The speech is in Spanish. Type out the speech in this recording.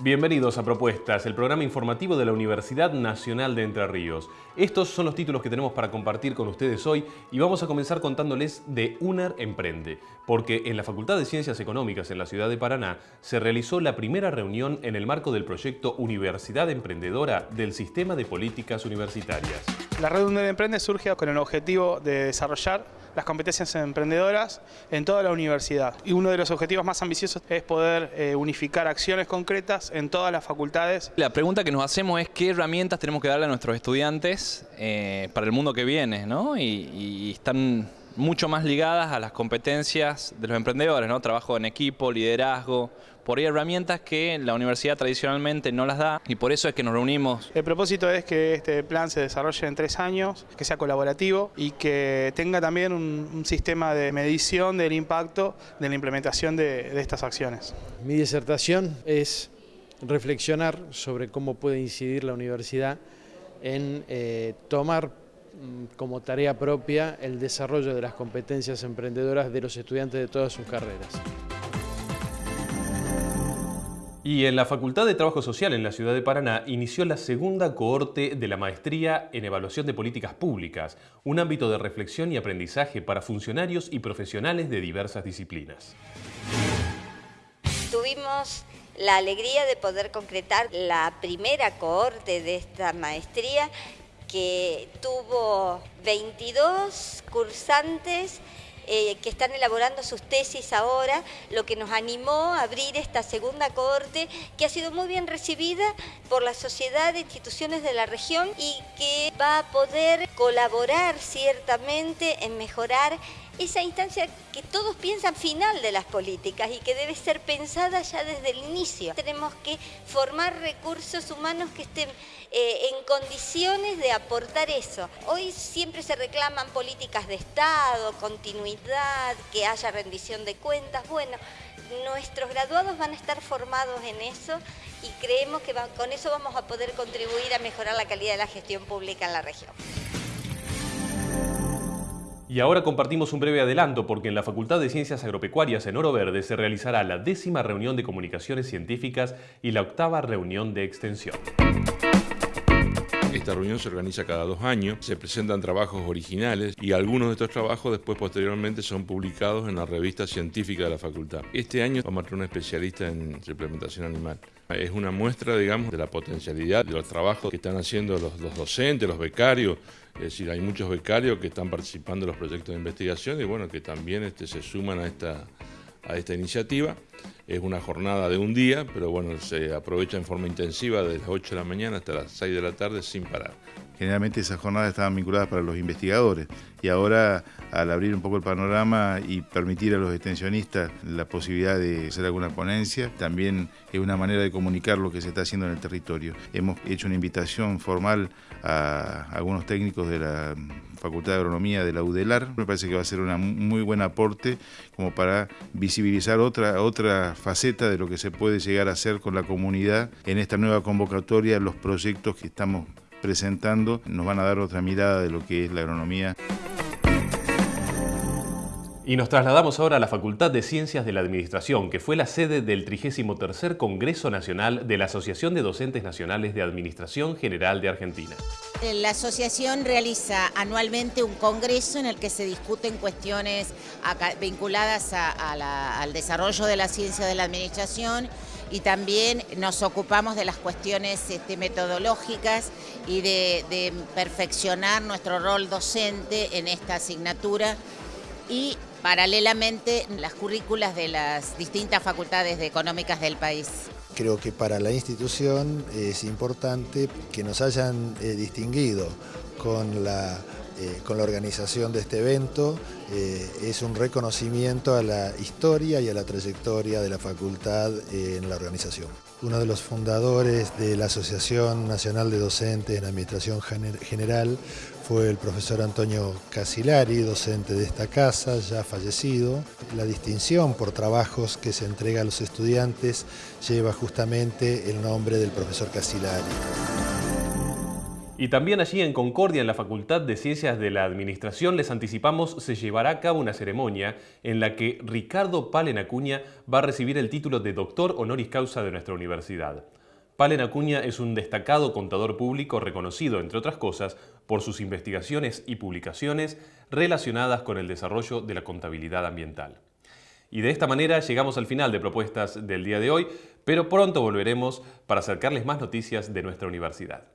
Bienvenidos a Propuestas, el programa informativo de la Universidad Nacional de Entre Ríos. Estos son los títulos que tenemos para compartir con ustedes hoy y vamos a comenzar contándoles de UNER Emprende, porque en la Facultad de Ciencias Económicas en la ciudad de Paraná se realizó la primera reunión en el marco del proyecto Universidad Emprendedora del Sistema de Políticas Universitarias. La red UNER Emprende surge con el objetivo de desarrollar las competencias emprendedoras en toda la universidad. Y uno de los objetivos más ambiciosos es poder eh, unificar acciones concretas en todas las facultades. La pregunta que nos hacemos es qué herramientas tenemos que darle a nuestros estudiantes eh, para el mundo que viene, ¿no? y están mucho más ligadas a las competencias de los emprendedores, ¿no? Trabajo en equipo, liderazgo, por ahí herramientas que la universidad tradicionalmente no las da y por eso es que nos reunimos. El propósito es que este plan se desarrolle en tres años, que sea colaborativo y que tenga también un, sistema de medición del impacto de la implementación de, estas acciones. Mi disertación es reflexionar sobre cómo puede incidir la universidad en eh, tomar Mm, como tarea propia el desarrollo de las competencias emprendedoras de los estudiantes de todas sus carreras. Y en la Facultad de Trabajo Social en la ciudad de Paraná inició la segunda cohorte de la Maestría en Evaluación de Políticas Públicas, un ámbito de reflexión y aprendizaje para funcionarios y profesionales de diversas disciplinas. Tuvimos la alegría de poder concretar la primera cohorte de esta maestría que tuvo 22 cursantes eh, que están elaborando sus tesis ahora, lo que nos animó a abrir esta segunda cohorte que ha sido muy bien recibida por la sociedad de instituciones de la región y que va a poder colaborar ciertamente en mejorar esa instancia que todos piensan final de las políticas y que debe ser pensada ya desde el inicio. Tenemos que formar recursos humanos que estén eh, en condiciones de aportar eso. Hoy siempre se reclaman políticas de Estado, continuidad, que haya rendición de cuentas. Bueno, nuestros graduados van a estar formados en eso y creemos que con eso vamos a poder contribuir a mejorar la calidad de la gestión pública en la región. Y ahora compartimos un breve adelanto porque en la Facultad de Ciencias Agropecuarias en Oro Verde se realizará la décima reunión de comunicaciones científicas y la octava reunión de extensión. Esta reunión se organiza cada dos años, se presentan trabajos originales y algunos de estos trabajos después posteriormente son publicados en la revista científica de la facultad. Este año vamos a tener un especialista en suplementación animal. Es una muestra, digamos, de la potencialidad de los trabajos que están haciendo los, docentes, los becarios. Es decir, hay muchos becarios que están participando en los proyectos de investigación y bueno, que también este, se suman a esta, a esta iniciativa. Es una jornada de un día, pero bueno, se aprovecha en forma intensiva desde las 8 de la mañana hasta las 6 de la tarde sin parar. Generalmente esas jornadas estaban vinculadas para los investigadores y ahora al abrir un poco el panorama y permitir a los extensionistas la posibilidad de hacer alguna ponencia, también es una manera de comunicar lo que se está haciendo en el territorio. Hemos hecho una invitación formal a algunos técnicos de la Facultad de Agronomía de la UDELAR. Me parece que va a ser un muy buen aporte como para visibilizar otra, otra faceta de lo que se puede llegar a hacer con la comunidad en esta nueva convocatoria, los proyectos que estamos presentando nos van a dar otra mirada de lo que es la agronomía. Y nos trasladamos ahora a la Facultad de Ciencias de la Administración, que fue la sede del 33 Congreso Nacional de la Asociación de Docentes Nacionales de Administración General de Argentina. La asociación realiza anualmente un congreso en el que se discuten cuestiones vinculadas al desarrollo de la ciencia de la administración y también nos ocupamos de las cuestiones este, metodológicas y de perfeccionar nuestro rol docente en esta asignatura y paralelamente las currículas de las distintas facultades económicas del país. Creo que para la institución es importante que nos hayan eh, distinguido con la, eh, con la organización de este evento. Eh, es un reconocimiento a la historia y a la trayectoria de la facultad en la organización. Uno de los fundadores de la Asociación Nacional de Docentes en Administración General fue el profesor Antonio Casilari, docente de esta casa, ya fallecido. La distinción por trabajos que se entrega a los estudiantes lleva justamente el nombre del profesor Casilari. Y también allí en Concordia, en la Facultad de Ciencias de la Administración, les anticipamos, se llevará a cabo una ceremonia en la que Ricardo Palen Acuña va a recibir el título de doctor honoris causa de nuestra universidad. Palen Acuña es un destacado contador público reconocido, entre otras cosas, por sus investigaciones y publicaciones relacionadas con el desarrollo de la contabilidad ambiental. Y de esta manera llegamos al final de propuestas del día de hoy, pero pronto volveremos para acercarles más noticias de nuestra universidad.